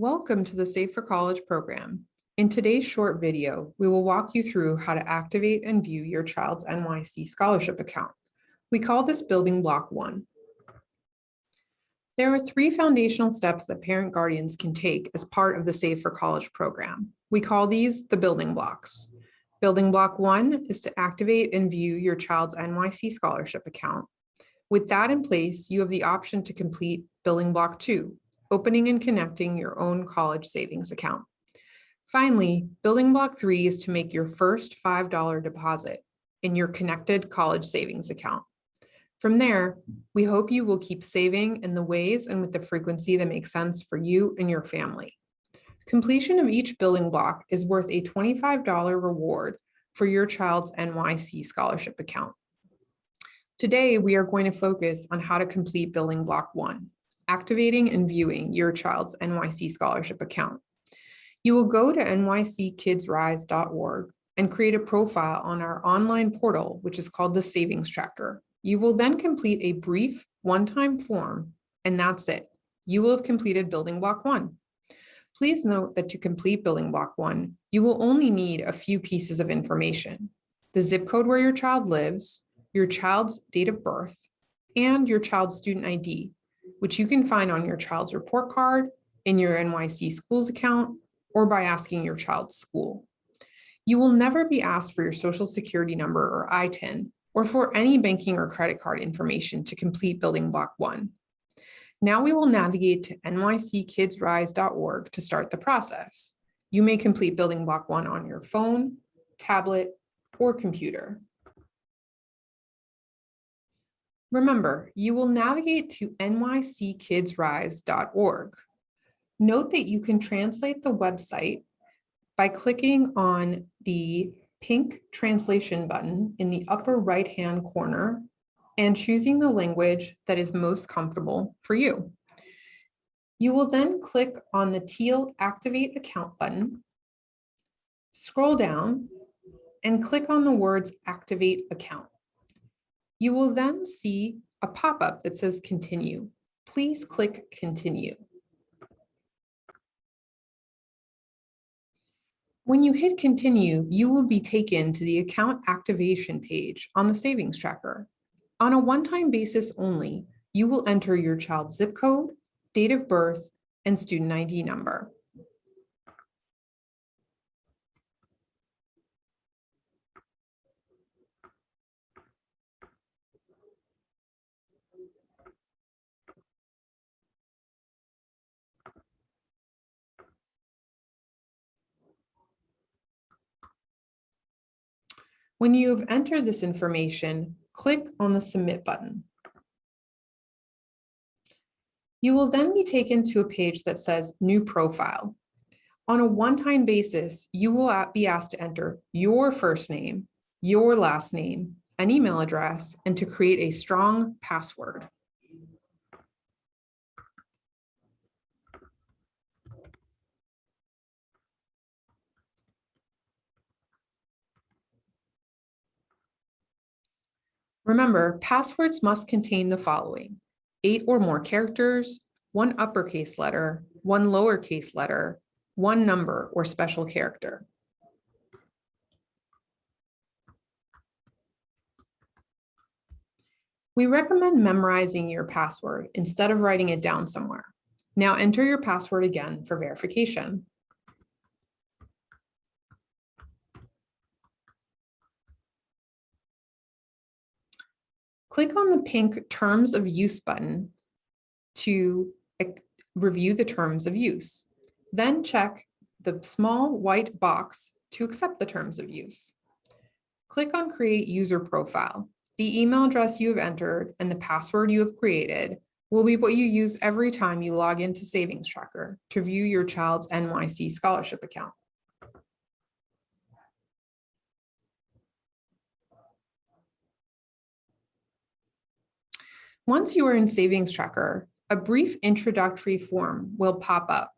Welcome to the Save for College program. In today's short video, we will walk you through how to activate and view your child's NYC scholarship account. We call this building block one. There are three foundational steps that parent guardians can take as part of the Save for College program. We call these the building blocks. Building block one is to activate and view your child's NYC scholarship account. With that in place, you have the option to complete building block two, opening and connecting your own college savings account. Finally, building block three is to make your first $5 deposit in your connected college savings account. From there, we hope you will keep saving in the ways and with the frequency that makes sense for you and your family. Completion of each building block is worth a $25 reward for your child's NYC scholarship account. Today, we are going to focus on how to complete building block one, activating and viewing your child's NYC scholarship account. You will go to nyckidsrise.org and create a profile on our online portal, which is called the Savings Tracker. You will then complete a brief one-time form, and that's it. You will have completed building block one. Please note that to complete building block one, you will only need a few pieces of information. The zip code where your child lives, your child's date of birth, and your child's student ID, which you can find on your child's report card, in your NYC schools account, or by asking your child's school. You will never be asked for your social security number or ITIN, or for any banking or credit card information to complete building block one. Now we will navigate to nyckidsrise.org to start the process. You may complete building block one on your phone, tablet, or computer. Remember, you will navigate to nyckidsrise.org. Note that you can translate the website by clicking on the pink translation button in the upper right-hand corner and choosing the language that is most comfortable for you. You will then click on the teal Activate Account button, scroll down, and click on the words Activate Account. You will then see a pop-up that says Continue. Please click Continue. When you hit continue, you will be taken to the account activation page on the savings tracker. On a one-time basis only, you will enter your child's zip code, date of birth, and student ID number. When you have entered this information, click on the Submit button. You will then be taken to a page that says New Profile. On a one-time basis, you will be asked to enter your first name, your last name, an email address, and to create a strong password. Remember, passwords must contain the following, eight or more characters, one uppercase letter, one lowercase letter, one number or special character. We recommend memorizing your password instead of writing it down somewhere. Now enter your password again for verification. Click on the pink Terms of Use button to review the terms of use. Then check the small white box to accept the terms of use. Click on Create User Profile. The email address you have entered and the password you have created will be what you use every time you log into Savings Tracker to view your child's NYC scholarship account. Once you are in Savings Tracker, a brief introductory form will pop up.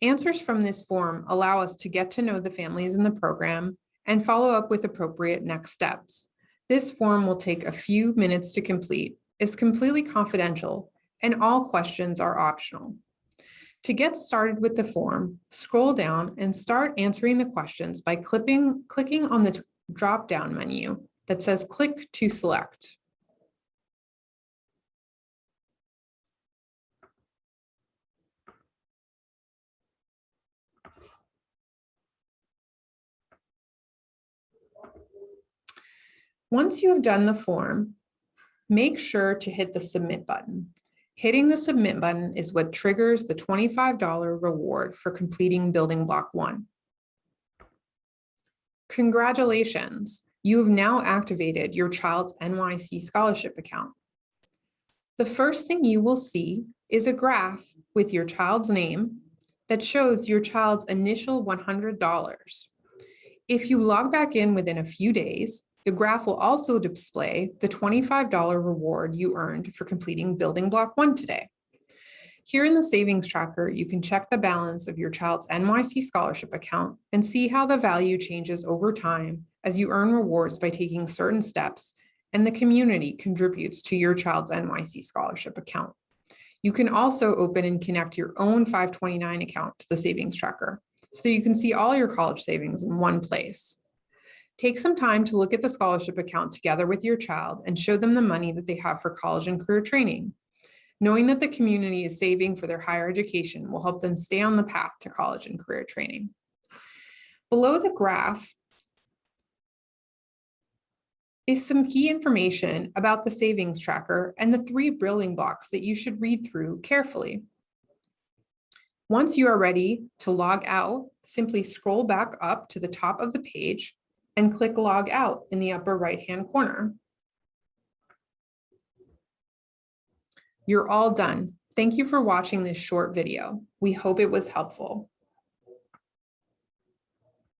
Answers from this form allow us to get to know the families in the program and follow up with appropriate next steps. This form will take a few minutes to complete, is completely confidential, and all questions are optional. To get started with the form, scroll down and start answering the questions by clipping, clicking on the drop-down menu that says click to select. Once you have done the form, make sure to hit the submit button. Hitting the submit button is what triggers the $25 reward for completing building block one. Congratulations, you have now activated your child's NYC scholarship account. The first thing you will see is a graph with your child's name that shows your child's initial $100. If you log back in within a few days, the graph will also display the $25 reward you earned for completing building block one today. Here in the savings tracker, you can check the balance of your child's NYC scholarship account and see how the value changes over time as you earn rewards by taking certain steps and the community contributes to your child's NYC scholarship account. You can also open and connect your own 529 account to the savings tracker so you can see all your college savings in one place. Take some time to look at the scholarship account together with your child and show them the money that they have for college and career training. Knowing that the community is saving for their higher education will help them stay on the path to college and career training. Below the graph is some key information about the savings tracker and the three building blocks that you should read through carefully. Once you are ready to log out, simply scroll back up to the top of the page and click log out in the upper right-hand corner. You're all done. Thank you for watching this short video. We hope it was helpful.